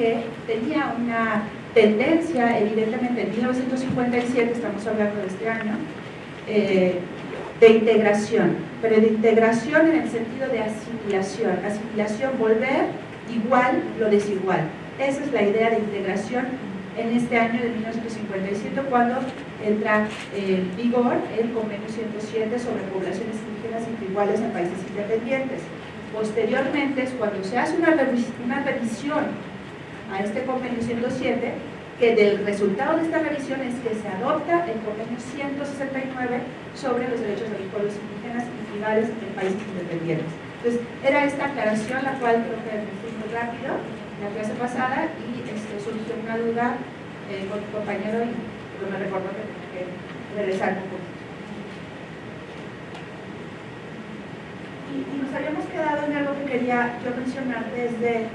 que tenía una tendencia, evidentemente en 1957, estamos hablando de este año, eh, de integración, pero de integración en el sentido de asimilación, asimilación, volver igual lo desigual. Esa es la idea de integración en este año de 1957 cuando entra en vigor el convenio 107 sobre poblaciones indígenas iguales en países independientes. Posteriormente es cuando se hace una, revisión a este convenio 107 que del resultado de esta revisión es que se adopta el convenio 169 sobre los derechos de los pueblos indígenas y tribales en países independientes. Entonces, era esta aclaración la cual creo que me fui muy rápido la clase pasada y este, surgió una duda eh, con mi compañero y me recuerdo que tenía que regresar un poquito. Y, nos habíamos quedado en algo que quería yo mencionar desde,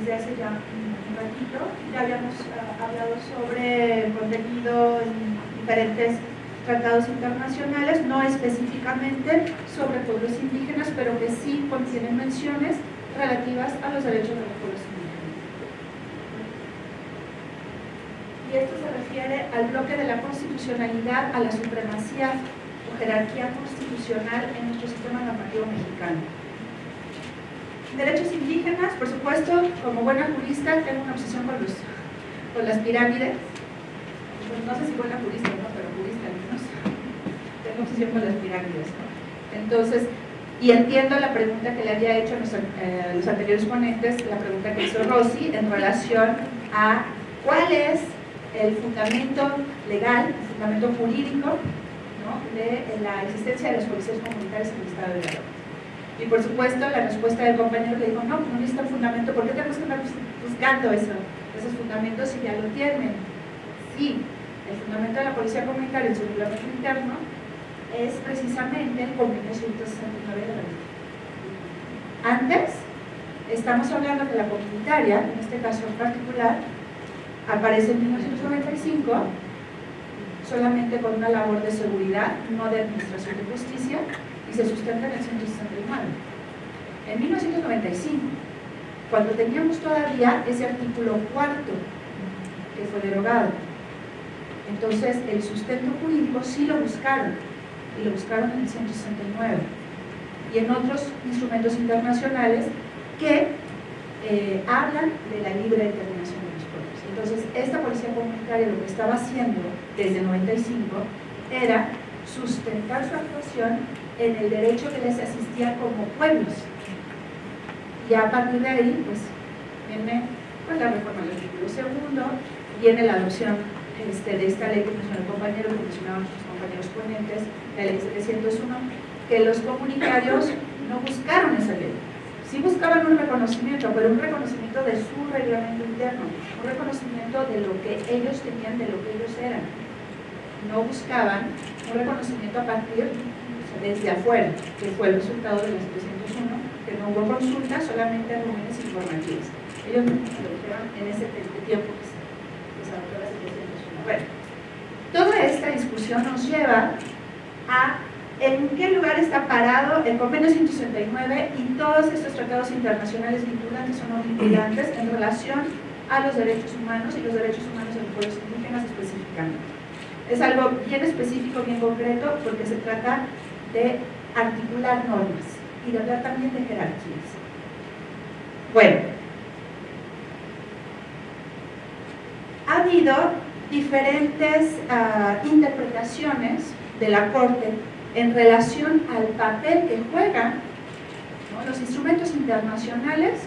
desde hace ya un ratito. Ya habíamos uh, hablado sobre contenido en diferentes tratados internacionales, no específicamente sobre pueblos indígenas, pero que sí contienen menciones relativas a los derechos de los pueblos indígenas. Y esto se refiere al bloque de la constitucionalidad, a la supremacía o jerarquía constitucional en nuestro sistema normativo mexicano. Derechos indígenas, por supuesto, como buena jurista, tengo una obsesión con, los, con las pirámides. Pues no sé si buena jurista no, pero jurista al menos. Tengo obsesión con las pirámides. Entonces, y entiendo la pregunta que le había hecho a los, eh, los, anteriores ponentes, la pregunta que hizo Rossi en relación a cuál es el fundamento legal, el fundamento jurídico de la existencia de las policías comunitarias en el Estado de Guerrero. Y por supuesto la respuesta del compañero le dijo, no, no necesita fundamento, ¿por qué tenemos que estar buscando eso, esos fundamentos si ya lo tienen? Sí, el fundamento de la policía comunitaria en su reglamento interno es precisamente el convenio 169 de la ley. Antes, estamos hablando que la comunitaria, en este caso en particular, aparece en 1995 solamente con una labor de seguridad, no de administración de justicia, y se sustenta en el 169. En 1995, cuando teníamos todavía ese artículo cuarto que fue derogado, entonces el sustento jurídico sí lo buscaron, y lo buscaron en el 169 y en otros instrumentos internacionales que eh, hablan de la libre determinación de los pueblos. Entonces, esta policía comunitaria lo que estaba haciendo desde 95 era sustentar su actuación en el derecho que les asistía como pueblos. Y a partir de ahí, pues, viene pues, la reforma del artículo segundo, viene la adopción este, de esta ley que mencionó el compañero, que mencionaban nuestros compañeros ponentes, la ley 701, que los comunitarios no buscaron esa ley. Sí buscaban un reconocimiento, pero un reconocimiento de su reglamento interno, un reconocimiento de lo que ellos tenían, de lo que ellos eran. No buscaban un reconocimiento a partir, desde afuera, que fue el resultado de la 701, que no hubo consulta, solamente reuniones informativas. Ellos lo dijeron en ese tiempo que se adoptó la 701. Bueno, toda esta discusión nos lleva a en qué lugar está parado el convenio 169 y todos estos tratados internacionales vinculantes o no vinculantes en relación a los derechos humanos y los derechos humanos de los pueblos indígenas específicamente. Es algo bien específico, bien concreto, porque se trata de articular normas y de hablar también de jerarquías. Bueno, ha habido diferentes uh, interpretaciones de la Corte en relación al papel que juegan los instrumentos internacionales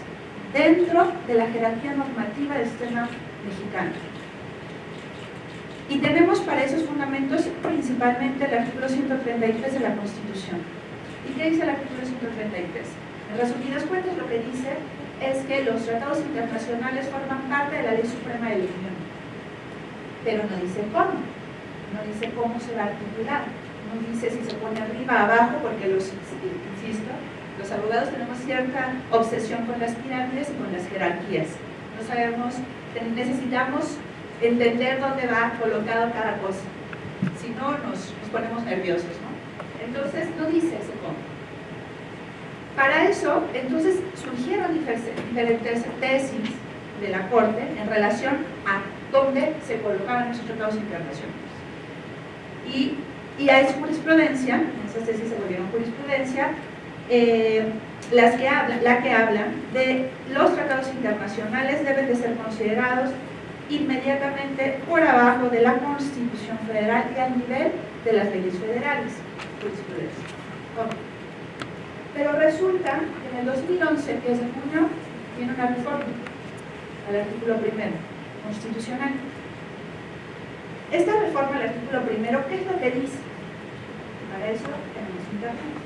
dentro de la jerarquía normativa del sistema mexicano. Y tenemos para esos fundamentos principalmente el artículo 133 de la Constitución. ¿Y qué dice el artículo 133? En resumidas cuentas lo que dice es que los tratados internacionales forman parte de la ley suprema de la Unión. Pero no dice cómo, no dice cómo se va a articular dice si se pone arriba, abajo, porque los, insisto, los abogados tenemos cierta obsesión con las pirámides y con las jerarquías. No sabemos, necesitamos entender dónde va colocado cada cosa. Si no, nos, ponemos nerviosos, ¿no? Entonces, no dice ese cómo. Para eso, entonces, surgieron diferentes tesis de la Corte en relación a dónde se colocaban esos tratados internacionales. Y, y a esa jurisprudencia, esas tesis se volvieron jurisprudencia, eh, las que hablan, la que habla de los tratados internacionales deben de ser considerados inmediatamente por abajo de la Constitución Federal y al nivel de las leyes federales. Pero resulta que en el 2011, que es de junio, tiene una reforma al artículo primero, constitucional. Esta reforma al artículo primero, ¿qué es lo que dice? Para eso tenemos internet.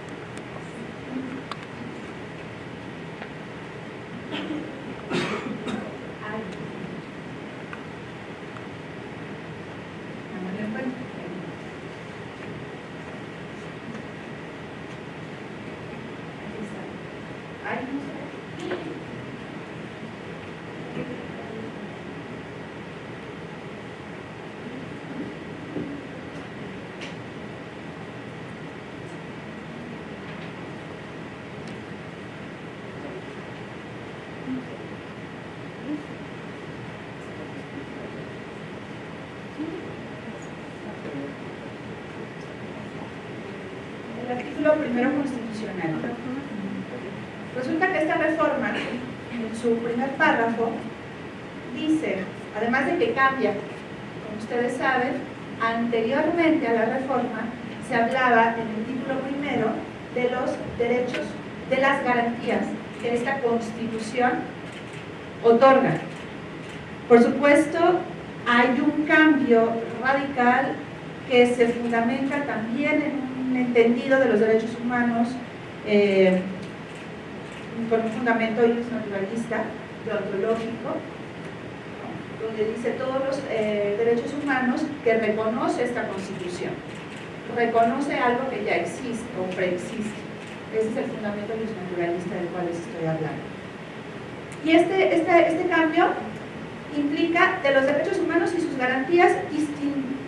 Primero constitucional. Resulta que esta reforma, en su primer párrafo, dice, además de que cambia, como ustedes saben, anteriormente a la reforma se hablaba en el título primero de los derechos, de las garantías que esta constitución otorga. Por supuesto, hay un cambio radical que se fundamenta también en entendido de los derechos humanos eh, con un fundamento naturalista, deontológico, donde dice todos los eh, derechos humanos que reconoce esta Constitución. Reconoce algo que ya existe o preexiste. Ese es el fundamento naturalista del cual les estoy hablando. Y este, este, este cambio implica de los derechos humanos y sus garantías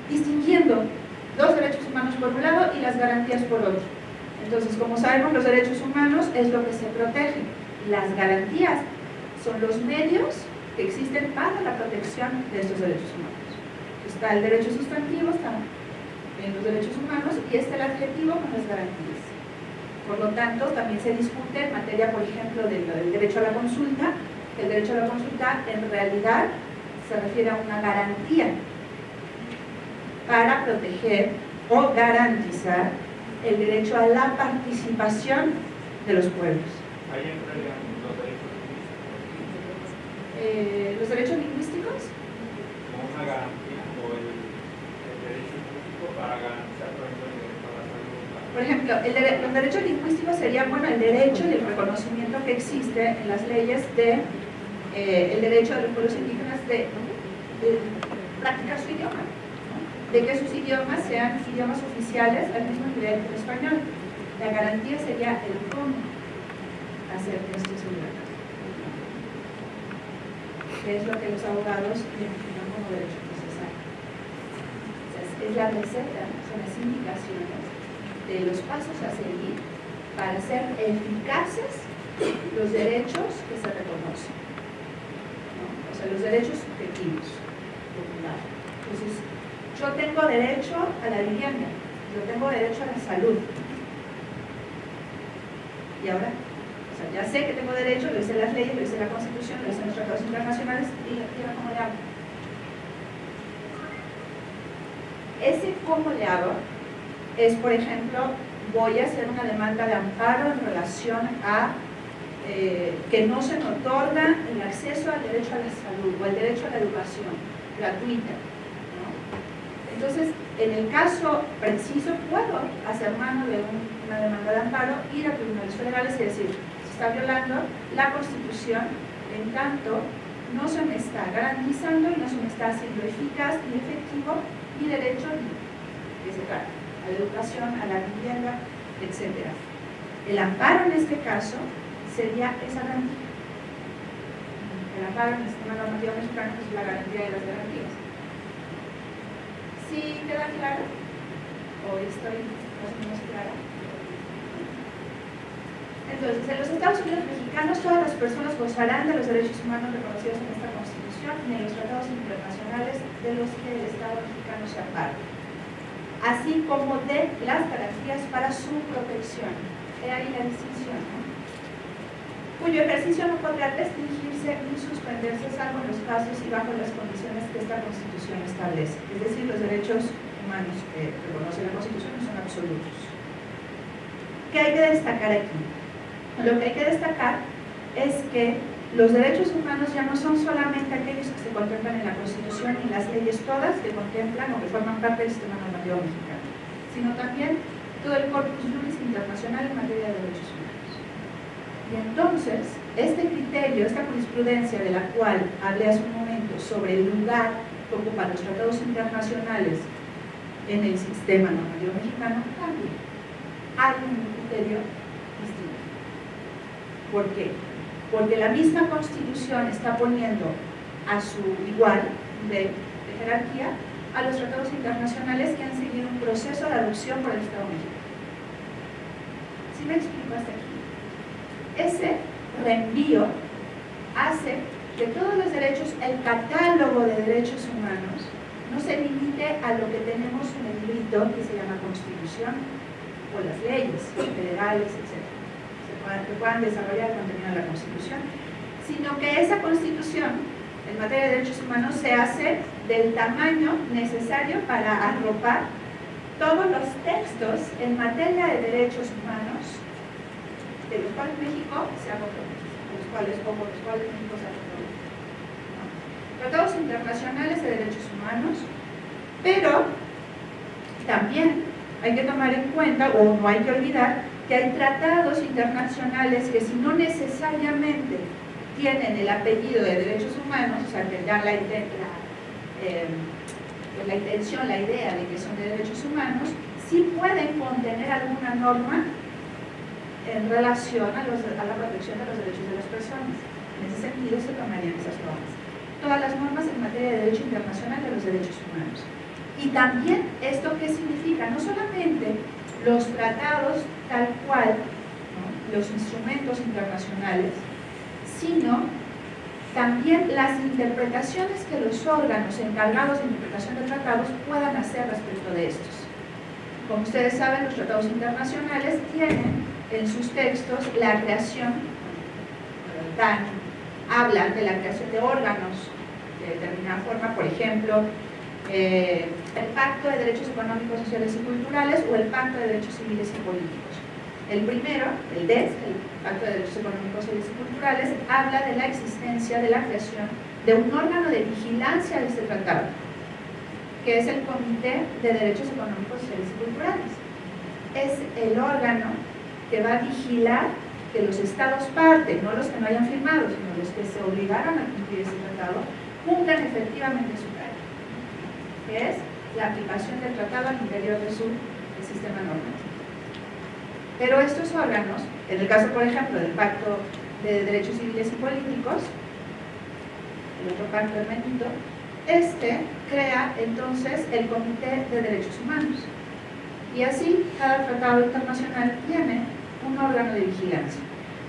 distinguiendo los derechos humanos por un lado y las garantías por otro. Entonces, como sabemos, los derechos humanos es lo que se protege. Las garantías son los medios que existen para la protección de estos derechos humanos. Está el derecho sustantivo, están en los derechos humanos, y está el adjetivo con las garantías. Por lo tanto, también se discute en materia, por ejemplo, del, del derecho a la consulta, el derecho a la consulta en realidad se refiere a una garantía para proteger o garantizar el derecho a la participación de los pueblos. ¿Ahí entrarían los derechos lingüísticos? Eh, ¿Los derechos lingüísticos? Como una garantía o el, derecho lingüístico para garantizar, por ejemplo, el derecho a la salud. Por ejemplo, el los derechos lingüísticos serían, bueno, el derecho y el reconocimiento que existe en las leyes de eh, el derecho de los pueblos indígenas de practicar su idioma de que sus idiomas sean idiomas oficiales al mismo nivel que el español. La garantía sería el cómo hacer esto obligatorio. Que es lo que los abogados identifican como derecho procesal. es la receta, son las indicaciones de los pasos a seguir para hacer eficaces los derechos que se reconocen. O sea, los derechos subjetivos. Entonces, yo tengo derecho a la vivienda, yo tengo derecho a la salud. Y ahora, o sea, ya sé que tengo derecho, lo hice las leyes, lo hice la Constitución, lo hice los tratados internacionales y, ahora cómo le hago. Ese cómo le hago es, por ejemplo, voy a hacer una demanda de amparo en relación a eh, que no se me otorga el acceso al derecho a la salud o al derecho a la educación gratuita entonces, en el caso preciso, puedo hacer mano de una demanda de amparo, ir a tribunales federales y decir, se está violando la Constitución, en tanto no se me está garantizando y no se me está haciendo eficaz ni efectivo mi derecho que se trata, a la educación, a la vivienda, etc. El amparo en este caso sería esa garantía. El amparo en el sistema normativo mexicano es la garantía de las garantías. ¿Sí queda claro? ¿O estoy más o menos clara? Entonces, en los Estados Unidos mexicanos todas las personas gozarán de los derechos humanos reconocidos en esta Constitución y en los tratados internacionales de los que el Estado mexicano se aparte, así como de las garantías para su protección. He ahí la distinción. Cuyo ejercicio no podrá restringirse ni suspenderse salvo en los casos y bajo las condiciones que esta Constitución establece. Es decir, los derechos humanos que reconoce la Constitución no son absolutos. ¿Qué hay que destacar aquí? Lo que hay que destacar es que los derechos humanos ya no son solamente aquellos que se contemplan en la Constitución y las leyes todas que contemplan o que forman parte del sistema normativo mexicano, sino también todo el corpus juris internacional en materia de derechos humanos. Y entonces, este criterio, esta jurisprudencia de la cual hablé hace un momento sobre el lugar que ocupan los tratados internacionales en el sistema normativo mexicano, cambia. Hay un criterio ¿Por qué? Porque la misma Constitución está poniendo a su igual de, jerarquía a los tratados internacionales que han seguido un proceso de adopción por el Estado mexicano. ¿Sí me explico hasta aquí? Ese reenvío hace que todos los derechos, el catálogo de derechos humanos, no se limite a lo que tenemos en el grito que se llama Constitución o las leyes federales, etc que puedan desarrollar el contenido de la Constitución, sino que esa Constitución en materia de derechos humanos se hace del tamaño necesario para arropar todos los textos en materia de derechos humanos de los cuales México se ha comprometido, los cuales, o por los cuales México se ha comprometido. Tratados internacionales de derechos humanos, pero también hay que tomar en cuenta, o no hay que olvidar, que hay tratados internacionales que si no necesariamente tienen el apellido de derechos humanos, o sea, que dan eh, pues la intención, la idea de que son de derechos humanos, sí pueden contener alguna norma en relación a, a la protección de los derechos de las personas. En ese sentido se tomarían esas normas. Todas las normas en materia de derecho internacional de los derechos humanos. Y también, ¿esto qué significa? No solamente los tratados tal cual, los instrumentos internacionales, sino también las interpretaciones que los órganos encargados de interpretación de tratados puedan hacer respecto de estos. Como ustedes saben, los tratados internacionales tienen en sus textos la creación, dan, hablan de la creación de órganos de determinada forma, por ejemplo, eh, el Pacto de Derechos Económicos, Sociales y Culturales o el Pacto de Derechos Civiles y Políticos. El primero, el DES, el Pacto de Derechos Económicos, Sociales y Culturales, habla de la existencia de la creación de un órgano de vigilancia de este tratado, que es el Comité de Derechos Económicos, Sociales y Culturales. Es el órgano que va a vigilar que los estados parte, no los que no hayan firmado, sino los que se obligaron a cumplir ese tratado, cumplan efectivamente su que es la aplicación del tratado al interior de su sistema normativo. Pero estos órganos, en el caso, por ejemplo, del Pacto de Derechos Civiles y Políticos, el otro pacto hermético, este crea entonces el Comité de Derechos Humanos. Y así, cada tratado internacional tiene un órgano de vigilancia.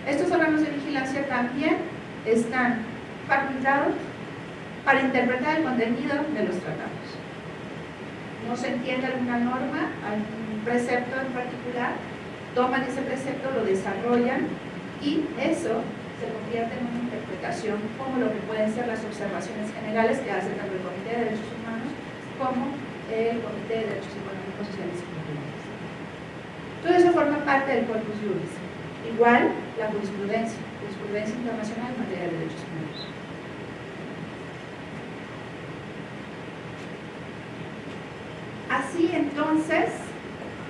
Estos órganos de vigilancia también están facultados para interpretar el contenido de los tratados no se entiende alguna norma, algún precepto en particular, toman ese precepto, lo desarrollan y eso se convierte en una interpretación como lo que pueden ser las observaciones generales que hace tanto el Comité de Derechos Humanos como el Comité de Derechos Económicos, Sociales y Culturales. Todo eso forma parte del corpus juris. Igual la jurisprudencia, jurisprudencia internacional en materia de derechos humanos. Así entonces,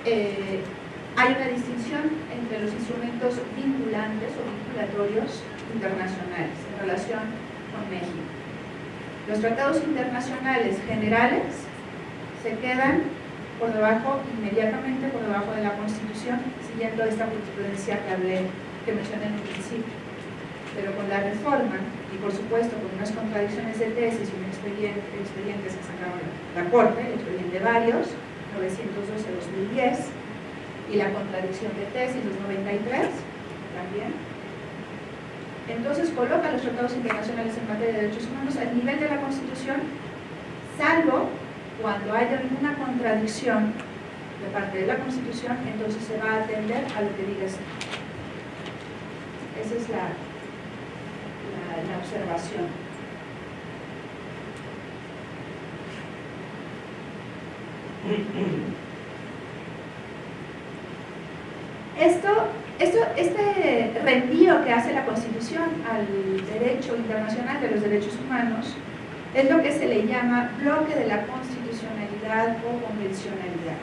eh, hay una distinción entre los instrumentos vinculantes o vinculatorios internacionales en relación con México. Los tratados internacionales generales se quedan por debajo, inmediatamente por debajo de la Constitución, siguiendo esta jurisprudencia que hablé, que mencioné en el principio. Pero con la reforma, y por supuesto con unas contradicciones de tesis y un expediente, expedientes que sacaron la Corte, el expediente varios, 912-2010, y la contradicción de tesis 293, la también. Entonces coloca los tratados internacionales en materia de derechos humanos al nivel de la Constitución, salvo cuando haya alguna contradicción de parte de la Constitución, entonces se va a atender a lo que diga esto. Esa es la, la, la observación. Esto, esto, este reenvío que hace la Constitución al derecho internacional de los derechos humanos es lo que se le llama bloque de la constitucionalidad o convencionalidad.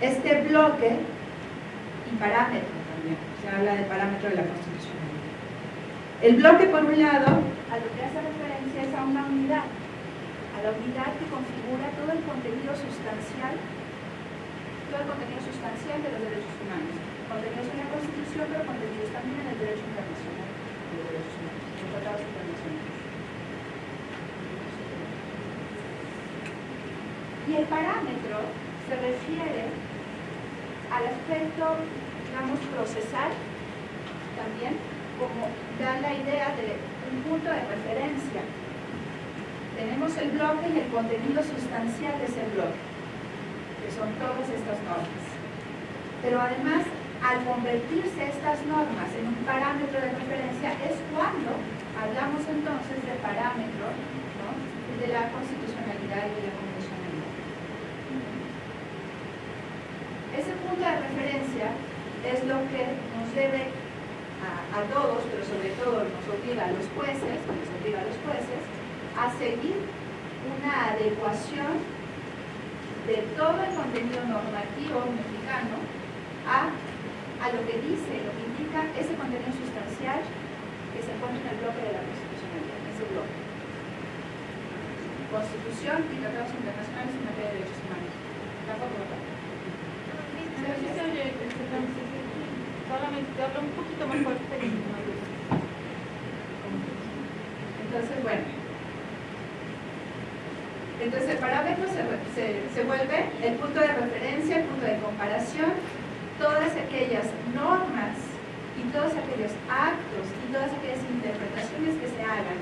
Este bloque y parámetro también, se habla de parámetro de la constitucionalidad. El bloque, por un lado, a lo que hace referencia es a una unidad, a la unidad que configura todo el contenido sustancial todo el contenido sustancial de los derechos humanos. Contenidos en la Constitución, pero contenidos también en el derecho internacional de los derechos humanos, los tratados internacionales. Y el parámetro se refiere al aspecto, digamos, procesal, también, como da la idea de un punto de referencia. Tenemos el bloque y el contenido sustancial de ese bloque son todas estas normas. Pero además, al convertirse estas normas en un parámetro de referencia es cuando hablamos entonces de parámetro de la constitucionalidad y de la convencionalidad. Ese punto de referencia es lo que nos debe a, todos, pero sobre todo nos obliga a los jueces, nos obliga a los jueces, a seguir una adecuación de todo el contenido normativo mexicano a, a lo que dice, lo que indica ese contenido sustancial que se encuentra en el bloque de la constitucionalidad, en ese bloque. Constitución y tratados internacionales en materia de derechos humanos. ¿Tampoco? Solamente hablo un poquito más fuerte. Entonces, bueno. Entonces el parámetro se, vuelve el punto de referencia, el punto de comparación, todas aquellas normas y todos aquellos actos y todas aquellas interpretaciones que se hagan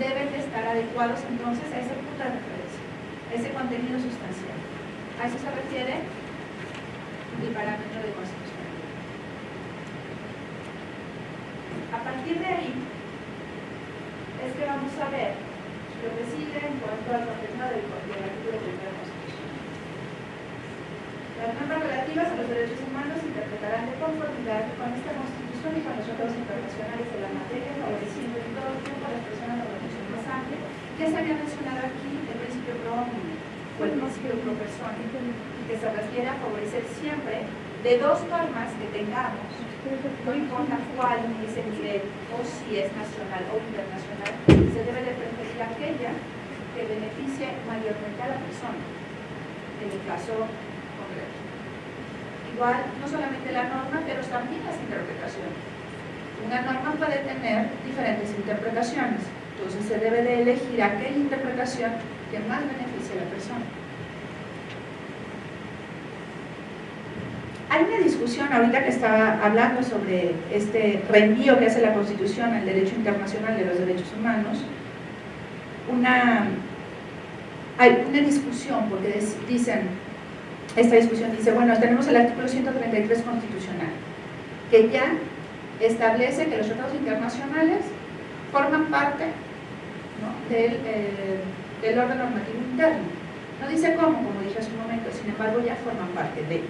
deben de estar adecuados entonces a ese punto de referencia, a ese contenido sustancial. A eso se refiere el parámetro de constitucionalidad. A partir de ahí es que vamos a ver lo que sigue en cuanto al contenido del, artículo de la Constitución. Las normas relativas a los derechos humanos se interpretarán de conformidad con esta Constitución y con los tratados internacionales de la materia, favoreciendo en todo tiempo a las personas de protección más amplia, que se había mencionado aquí el principio pro o el principio pro persona, que se refiere a favorecer siempre de dos normas que tengamos no importa cuál es el nivel o si es nacional o internacional, se debe de preferir aquella que beneficie mayormente a la persona, en el caso concreto. Igual, no solamente la norma, pero también las interpretaciones. Una norma puede tener diferentes interpretaciones, entonces se debe de elegir aquella interpretación que más beneficie a la persona. Hay una discusión ahorita que estaba hablando sobre este reenvío que hace la Constitución al derecho internacional de los derechos humanos. Una, hay una discusión, porque dicen, esta discusión dice, bueno, tenemos el artículo 133 constitucional, que ya establece que los tratados internacionales forman parte eh, del orden normativo interno. No dice cómo, como dije hace un momento, sin embargo ya forman parte de él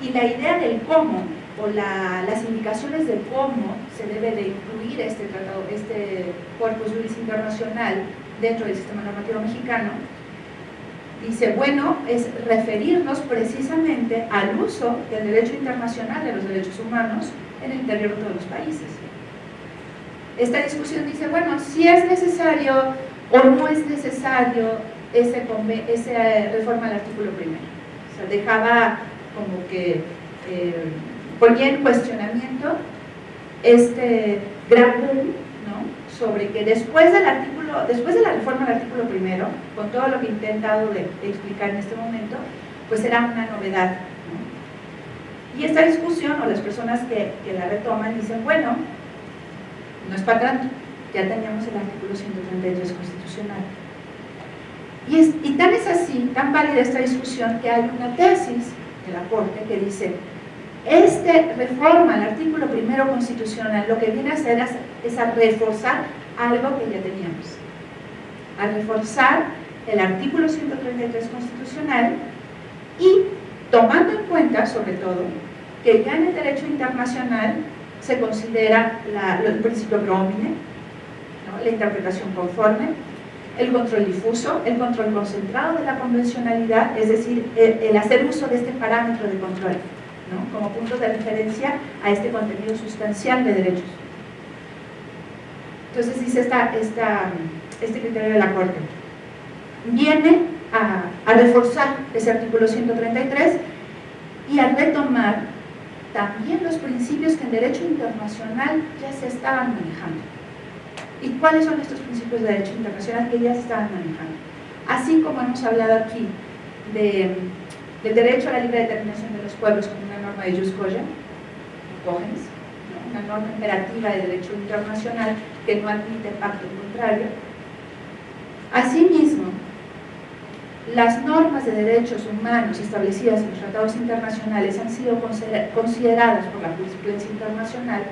y la idea del cómo o las indicaciones de cómo se debe de incluir este tratado, este cuerpo juris internacional dentro del sistema normativo mexicano, dice, bueno, es referirnos precisamente al uso del derecho internacional de los derechos humanos en el interior de todos los países. Esta discusión dice, bueno, si es necesario o no es necesario ese, ese reforma al artículo primero. O sea, dejaba como que eh, ponía en cuestionamiento este gran boom sobre que después del artículo, después de la reforma del artículo primero, con todo lo que he intentado de, explicar en este momento, pues era una novedad. Y esta discusión, o las personas que, que la retoman, dicen, bueno, no es para tanto, ya teníamos el artículo 133 constitucional. Y, es, y tan es así, tan válida esta discusión, que hay una tesis de la Corte que dice, este reforma al artículo primero constitucional lo que viene a hacer es, es a reforzar algo que ya teníamos, a reforzar el artículo 133 constitucional y tomando en cuenta, sobre todo, que ya en el derecho internacional se considera la, el principio promine, ¿no? la interpretación conforme, el control difuso, el control concentrado de la convencionalidad, es decir, el, hacer uso de este parámetro de control como punto de referencia a este contenido sustancial de derechos. Entonces dice esta, este criterio de la Corte. Viene a reforzar ese artículo 133 y a retomar también los principios que en derecho internacional ya se estaban manejando. ¿Y cuáles son estos principios de derecho internacional que ya se estaban manejando? Así como hemos hablado aquí de, del derecho a la libre determinación de los pueblos como una norma de Jus una norma imperativa de derecho internacional que no admite pacto contrario. Asimismo, las normas de derechos humanos establecidas en los tratados internacionales han sido consideradas por la jurisprudencia internacional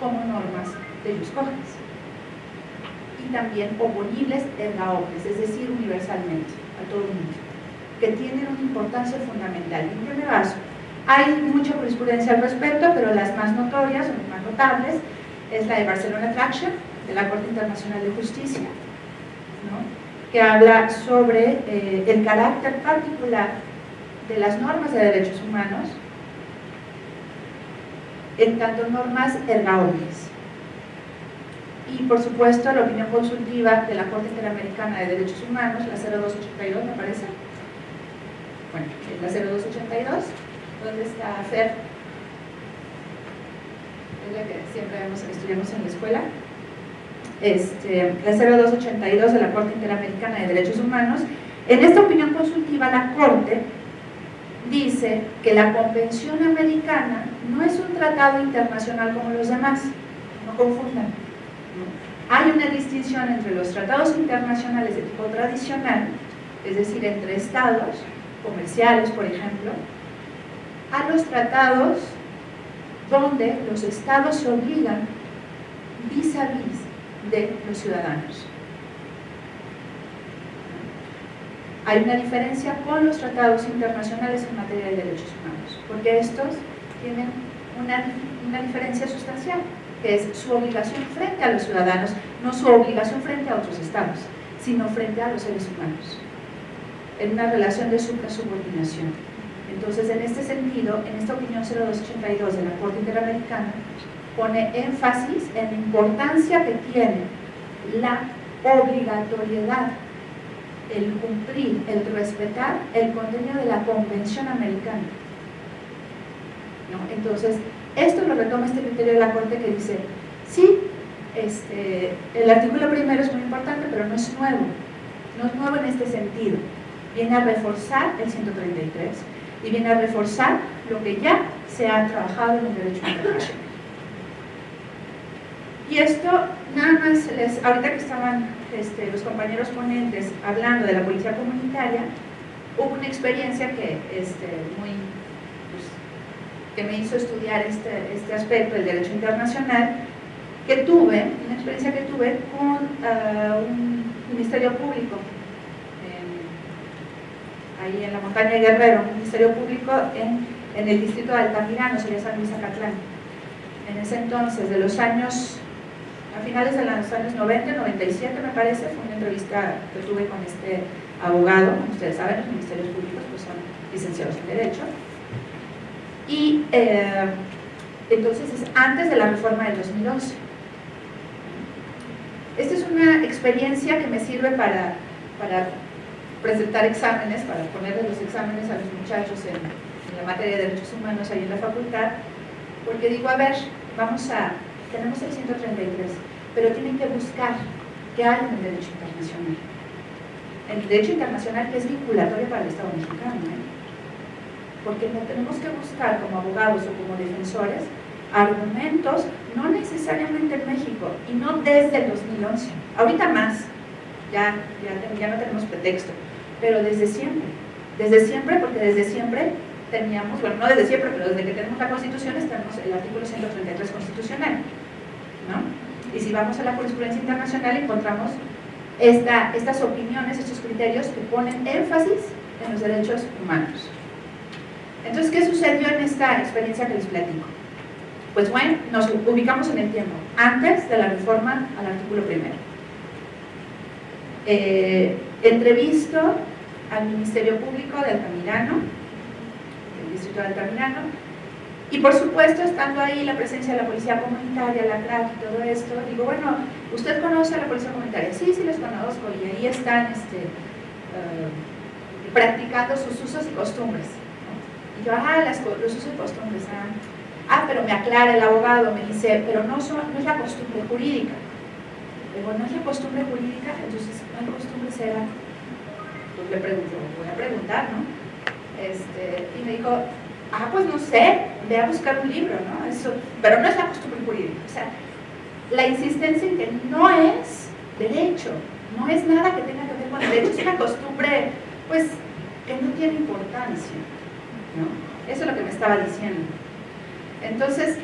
como normas de jus y también oponibles la opres, es decir, universalmente, a todo el mundo, que tienen una importancia fundamental. En primer caso, hay mucha jurisprudencia al respecto, pero las más notorias o las más notables es la de Barcelona Traction, de la Corte Internacional de Justicia, que habla sobre eh, el carácter particular de las normas de derechos humanos en tanto normas ergables. Y por supuesto la opinión consultiva de la Corte Interamericana de Derechos Humanos, la 0282 me parece. Bueno, la 0282, donde está FER, es la que siempre estudiamos en la escuela, este, la 0282 de la Corte Interamericana de Derechos Humanos, en esta opinión consultiva la Corte dice que la Convención Americana no es un tratado internacional como los demás, no confundan. Hay una distinción entre los tratados internacionales de tipo tradicional, es decir, entre estados comerciales, por ejemplo, a los tratados donde los estados se obligan vis a vis de los ciudadanos. Hay una diferencia con los tratados internacionales en materia de derechos humanos, porque estos tienen una, una diferencia sustancial, que es su obligación frente a los ciudadanos, no su obligación frente a otros estados, sino frente a los seres humanos, en una relación de supra-subordinación. Entonces, en este sentido, en esta opinión 0282 de la Corte Interamericana, pone énfasis en la importancia que tiene la obligatoriedad, el cumplir, el respetar el contenido de la Convención Americana. Entonces, esto lo retoma este criterio de la Corte que dice, sí, este, el artículo primero es muy importante, pero no es nuevo, no es nuevo en este sentido. Viene a reforzar el 133 y viene a reforzar lo que ya se ha trabajado en el derecho internacional. Y esto, nada más, les, ahorita que estaban este, los compañeros ponentes hablando de la policía comunitaria, hubo una experiencia que, este, muy, que me hizo estudiar este, este aspecto del derecho internacional, que tuve, una experiencia que tuve con uh, un ministerio público, ahí en la montaña de Guerrero, un ministerio público en, en el distrito de Altamirano, sería San Luis Acatlán. En ese entonces, de los años a finales de los años 90, 97 me parece, fue una entrevista que tuve con este abogado, como ustedes saben, los ministerios públicos pues son licenciados en Derecho, y eh, entonces es antes de la reforma del 2011. Esta es una experiencia que me sirve para, para presentar exámenes, para ponerle los exámenes a los muchachos en, en la materia de derechos humanos ahí en la facultad, porque digo, a ver, vamos a tenemos el 133, pero tienen que buscar qué hay en el derecho internacional. El derecho internacional que es vinculatorio para el Estado mexicano. ¿eh? Porque tenemos que buscar como abogados o como defensores argumentos, no necesariamente en México y no desde el 2011, ahorita más, ya, ya, ya no tenemos pretexto, pero desde siempre, desde siempre, porque desde siempre teníamos, bueno, no desde siempre, pero desde que tenemos la Constitución, tenemos el artículo 133 constitucional, ¿no? Y si vamos a la jurisprudencia internacional encontramos esta, estas opiniones, estos criterios que ponen énfasis en los derechos humanos. Entonces, ¿qué sucedió en esta experiencia que les platico? Pues bueno, nos ubicamos en el tiempo, antes de la reforma al artículo primero. Eh, entrevisto al Ministerio Público de Altamirano, del Distrito de Altamirano, y por supuesto, estando ahí la presencia de la Policía Comunitaria, la CRAC y todo esto, digo, bueno, ¿usted conoce a la Policía Comunitaria? Sí, sí, los conozco, y ahí están este, eh, practicando sus usos y costumbres. Y yo, ah, los usos costumbres, ah. pero me aclara el abogado, me dice, pero no, es la costumbre jurídica. Digo, no es la costumbre jurídica, entonces, ¿cuál costumbre será? Pues le pregunto, voy a preguntar, ¿no? Este, y me dijo, ah, pues no sé, ve a buscar un libro, ¿no? Eso, pero no es la costumbre jurídica. O sea, la insistencia en que no es derecho, no es nada que tenga que ver con derecho, es una costumbre, pues, que no tiene importancia, ¿no? Eso es lo que me estaba diciendo. Entonces,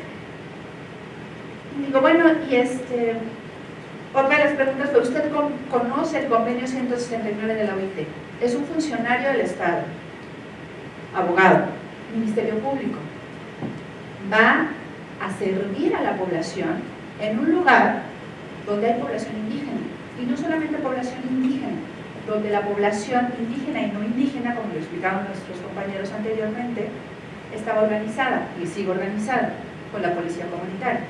digo, bueno, y este, otra de las preguntas fue, ¿usted conoce el convenio 169 de la OIT? Es un funcionario del Estado, abogado, Ministerio Público. Va a servir a la población en un lugar donde hay población indígena. Y no solamente población indígena, donde la población indígena y no indígena, como lo explicaban nuestros compañeros anteriormente, estaba organizada y sigue organizada con la policía comunitaria.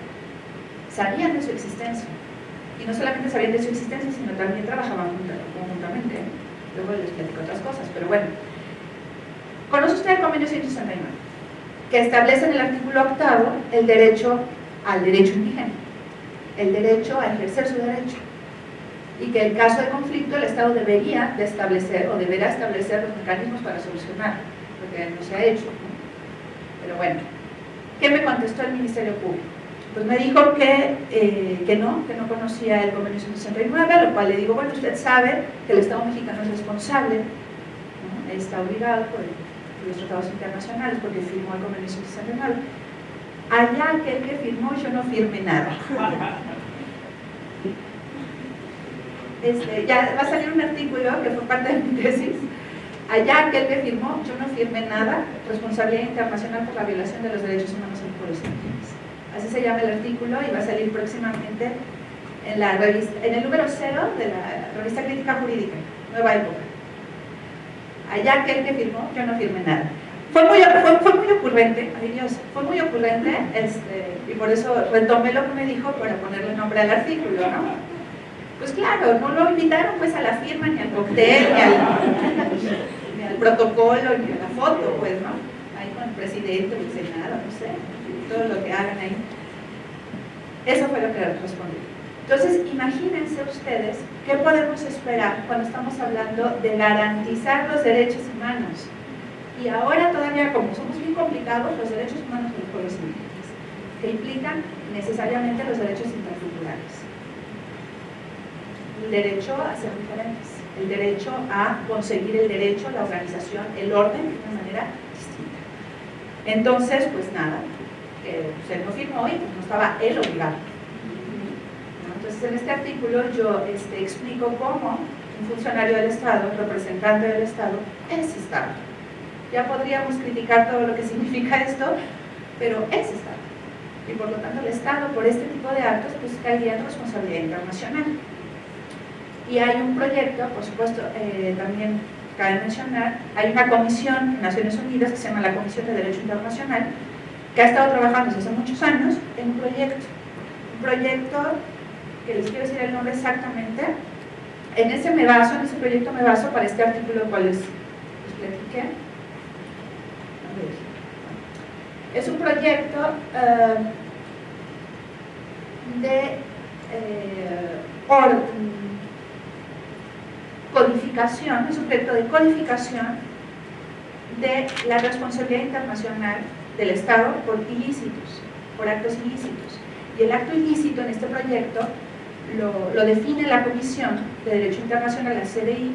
Sabían de su existencia. Y no solamente sabían de su existencia, sino también trabajaban conjuntamente. Luego les platico otras cosas, pero bueno. ¿Conoce usted el convenio 169? Que establece en el artículo octavo el derecho al derecho indígena, el derecho a ejercer su derecho y que en caso de conflicto el Estado debería de establecer o deberá establecer los mecanismos para solucionar, porque no se ha hecho. Pero bueno, ¿qué me contestó el Ministerio Público? Pues me dijo que, eh, que no, que no conocía el convenio 169, a lo cual le digo, bueno, usted sabe que el Estado mexicano es responsable, está obligado por los tratados internacionales porque firmó el convenio 169. Allá aquel que firmó, yo no firme nada. Este, ya va a salir un artículo que fue parte de mi tesis, allá aquel que firmó, yo no firmé nada, responsabilidad internacional por la violación de los derechos humanos en pueblos indígenas. Así se llama el artículo y va a salir próximamente en, la revista, en el número cero de la revista Crítica Jurídica, Nueva Época. Allá aquel que firmó, yo no firmé nada. Fue muy, fue, muy ocurrente, ay Dios, fue muy ocurrente, este, y por eso retomé lo que me dijo para ponerle nombre al artículo, ¿no? Pues claro, no lo invitaron pues a la firma, ni al cóctel, ni al, protocolo, ni a la foto, pues, ¿no? Ahí con el presidente, el senado, no sé, todo lo que hagan ahí. Eso fue lo que respondí. Entonces, imagínense ustedes qué podemos esperar cuando estamos hablando de garantizar los derechos humanos. Y ahora todavía, como somos bien complicados, los derechos humanos de los pueblos indígenas, que implican necesariamente los derechos interculturales el derecho a ser diferentes, el derecho a conseguir el derecho, la organización, el orden de una manera distinta. Entonces, pues nada, eh, no firmó y pues no estaba él obligado. Entonces, en este artículo yo este, explico cómo un funcionario del Estado, representante del Estado, es Estado. Ya podríamos criticar todo lo que significa esto, pero es Estado. Y por lo tanto el Estado, por este tipo de actos, pues caería en responsabilidad internacional. Y hay un proyecto, por supuesto, eh, también cabe mencionar, hay una comisión en Naciones Unidas que se llama la Comisión de Derecho Internacional, que ha estado trabajando desde hace muchos años en un proyecto, un proyecto que les quiero decir el nombre exactamente, en ese me baso, en ese proyecto me baso para este artículo cual les, platiqué. Es un proyecto eh, de eh, codificación, es un de codificación de la responsabilidad internacional del Estado por ilícitos, por actos ilícitos. Y el acto ilícito en este proyecto lo, lo define la Comisión de Derecho Internacional, la CDI,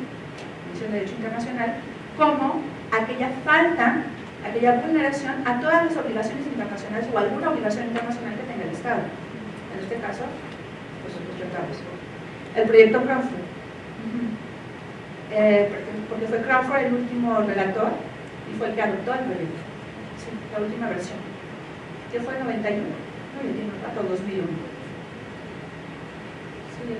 Comisión de Derecho Internacional, como aquella falta, aquella vulneración a todas las obligaciones internacionales o alguna obligación internacional que tenga el Estado. En este caso, pues los tratados. El proyecto Crawford. Eh, porque fue Crawford el último relator y fue el que adoptó el proyecto. La última versión. ¿Qué fue? 91. No, ya tiene un rato, 2001. Sí.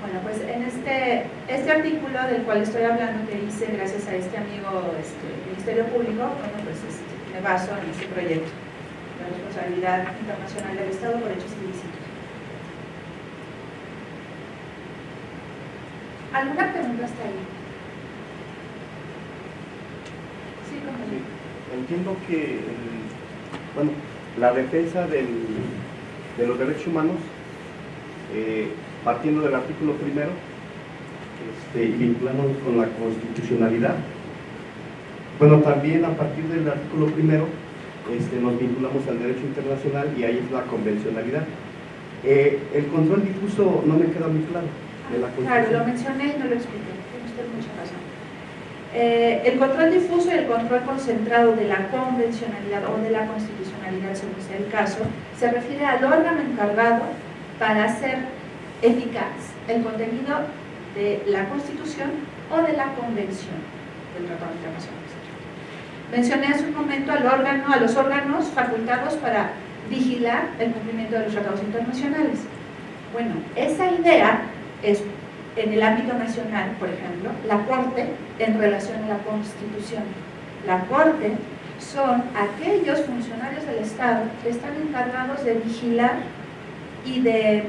Bueno, pues en este, este artículo del cual estoy hablando, que hice gracias a este amigo este, Ministerio Público, bueno, pues este, me baso en este proyecto. La responsabilidad internacional del Estado por hechos ilícitos. ¿Alguna pregunta hasta ahí? Sí, compañero. Entiendo que, bueno, la defensa del- de los derechos humanos, eh, partiendo del artículo primero, este, y vinculándonos con la constitucionalidad, bueno, también a partir del artículo primero, este, nos vinculamos al derecho internacional y ahí es la convencionalidad. Eh, el control difuso no me queda muy claro de la Claro, lo mencioné y no lo expliqué. Tiene usted mucha razón. Eh, el control difuso y el control concentrado de la convencionalidad o de la constitucionalidad, según sea el caso, se refiere al órgano encargado para hacer eficaz el contenido de la Constitución o de la Convención del Tratado Internacional. Mencioné hace un momento al órgano, a los órganos facultados para vigilar el cumplimiento de los tratados internacionales. Bueno, esa idea es en el ámbito nacional, por ejemplo, la Corte en relación a la Constitución. La Corte son aquellos funcionarios del Estado que están encargados de vigilar y de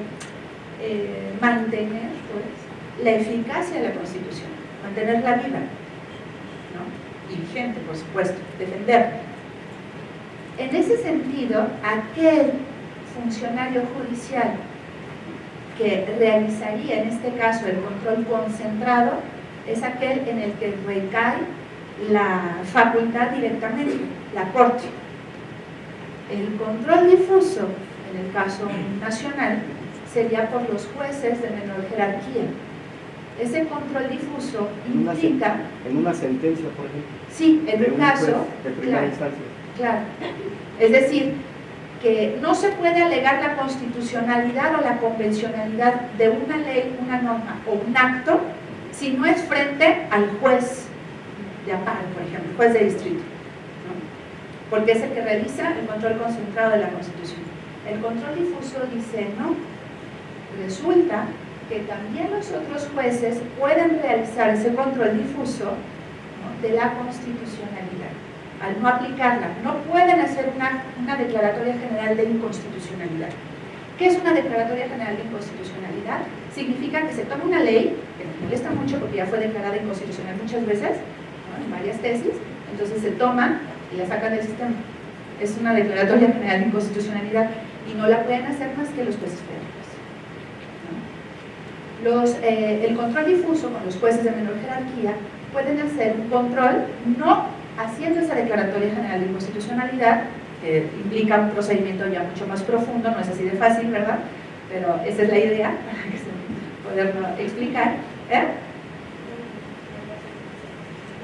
eh, mantener pues, la eficacia de la Constitución, mantenerla viva ¿no? y vigente, por supuesto, defenderla. En ese sentido, aquel funcionario judicial que realizaría en este caso el control concentrado es aquel en el que recae la facultad directamente, la Corte. El control difuso, en el caso nacional, sería por los jueces de menor jerarquía. Ese control difuso implica, en una sentencia, por ejemplo, sí, en un un caso, juez de primera claro, instancia. Claro. Es decir, que no se puede alegar la constitucionalidad o la convencionalidad de una ley, una norma o un acto si no es frente al juez de amparo, por ejemplo, juez de distrito. ¿no? Porque es el que realiza el control concentrado de la Constitución. El control difuso dice, no, resulta que también los otros jueces pueden realizar ese control difuso de la constitucionalidad al no aplicarla. No pueden hacer una, declaratoria general de inconstitucionalidad. ¿Qué es una declaratoria general de inconstitucionalidad? Significa que se toma una ley, que nos molesta mucho porque ya fue declarada inconstitucional muchas veces, en varias tesis, entonces se toma y la sacan del sistema. Es una declaratoria general de inconstitucionalidad y no la pueden hacer más que los jueces federales. eh, el control difuso con los jueces de menor jerarquía pueden hacer un control no haciendo esa declaratoria general de inconstitucionalidad, que implica un procedimiento ya mucho más profundo, no es así de fácil, ¿verdad? Pero esa es la idea, para poderlo explicar. ¿eh?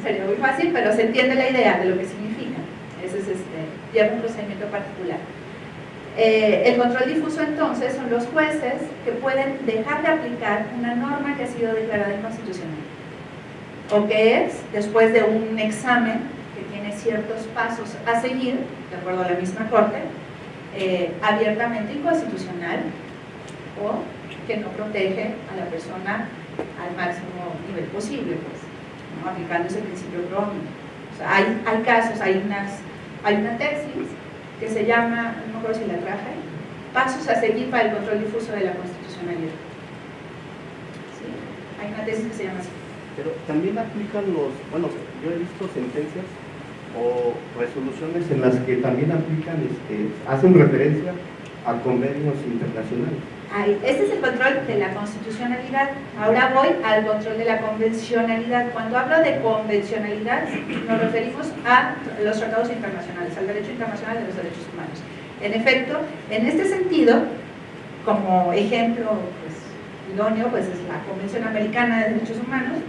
Sería muy fácil, pero se entiende la idea de lo que significa. Ese es este, lleva un procedimiento particular. Eh, el control difuso entonces son los jueces que pueden dejar de aplicar una norma que ha sido declarada inconstitucional o que es, después de un examen ciertos pasos a seguir, de acuerdo a la misma Corte, eh, abiertamente inconstitucional o que no protege a la persona al máximo nivel posible, pues, ¿no? aplicando ese principio Browning. O sea, hay, hay casos, hay, unas, hay una tesis que se llama, no me acuerdo si la traje, Pasos a seguir para el control difuso de la constitucionalidad. ¿Sí? Hay una tesis que se llama así. Pero también aplican los, bueno, yo he visto sentencias o resoluciones en las que también aplican, este, hacen referencia a convenios internacionales. Ahí, Este es el control de la constitucionalidad. Ahora voy al control de la convencionalidad. Cuando hablo de convencionalidad, nos referimos a los tratados internacionales, al derecho internacional de los derechos humanos. En efecto, en este sentido, como ejemplo pues, idóneo, pues es la Convención Americana de Derechos Humanos.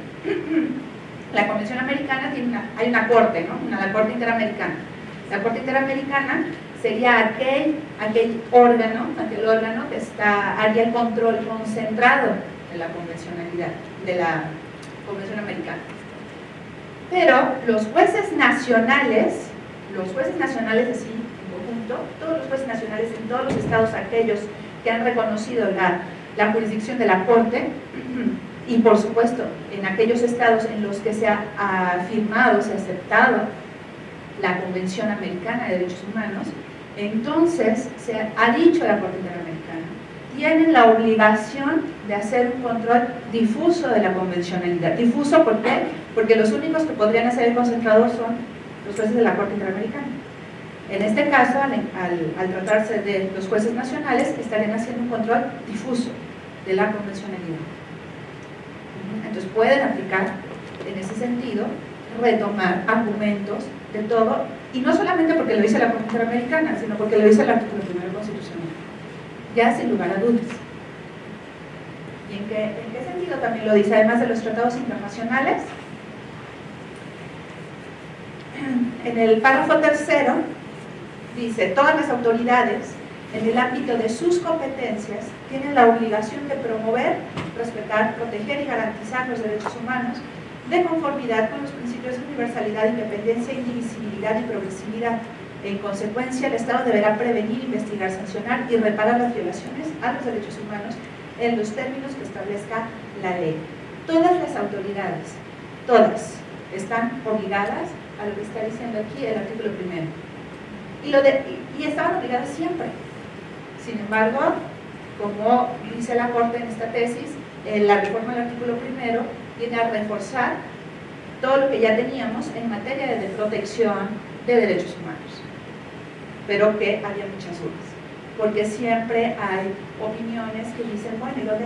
La Convención Americana tiene una, hay una corte, ¿no? Una, la Corte Interamericana. La Corte Interamericana sería aquel, aquel órgano, aquel órgano que está, haría el control concentrado de la convencionalidad, de la Convención Americana. Pero los jueces nacionales, los jueces nacionales así en conjunto, todos los jueces nacionales en todos los estados aquellos que han reconocido la, la jurisdicción de la Corte, y por supuesto en aquellos estados en los que se ha firmado, se ha aceptado la Convención Americana de Derechos Humanos, entonces se ha dicho la Corte Interamericana, tienen la obligación de hacer un control difuso de la convencionalidad. Difuso, ¿por qué? Porque los únicos que podrían hacer el concentrado son los jueces de la Corte Interamericana. En este caso, al, al, tratarse de los jueces nacionales, estarían haciendo un control difuso de la convencionalidad. Entonces pueden aplicar en ese sentido, retomar argumentos de todo, y no solamente porque lo dice la Corte Interamericana, sino porque lo dice el artículo primero constitucional, ya sin lugar a dudas. ¿Y en qué, en qué sentido también lo dice? Además de los tratados internacionales, en el párrafo tercero dice, todas las autoridades en el ámbito de sus competencias tienen la obligación de promover, respetar, proteger y garantizar los derechos humanos de conformidad con los principios de universalidad, independencia, indivisibilidad y progresividad. En consecuencia, el Estado deberá prevenir, investigar, sancionar y reparar las violaciones a los derechos humanos en los términos que establezca la ley. Todas las autoridades, todas, están obligadas a lo que está diciendo aquí el artículo primero. Y, lo de, y estaban obligadas siempre. Sin embargo, como dice la Corte en esta tesis, la reforma del artículo primero viene a reforzar todo lo que ya teníamos en materia de protección de derechos humanos, pero que había muchas dudas, porque siempre hay opiniones que dicen, bueno, ¿y dónde